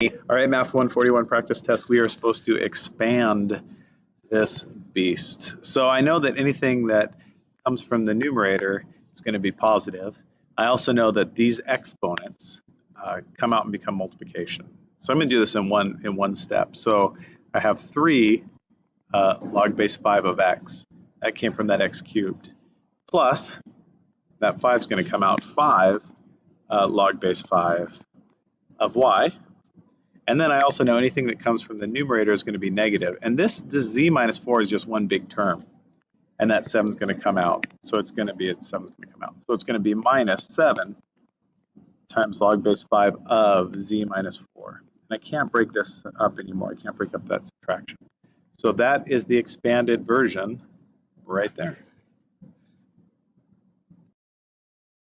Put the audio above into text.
All right, Math 141 practice test. We are supposed to expand this beast. So I know that anything that comes from the numerator is going to be positive. I also know that these exponents uh, come out and become multiplication. So I'm going to do this in one in one step. So I have 3 uh, log base 5 of x. That came from that x cubed. Plus, that 5 is going to come out 5 uh, log base 5 of y. And then I also know anything that comes from the numerator is going to be negative. And this, this z minus 4 is just one big term. And that 7 is going to come out. So it's going to be, 7 is going to come out. So it's going to be minus 7 times log base 5 of z minus 4. And I can't break this up anymore. I can't break up that subtraction. So that is the expanded version right there.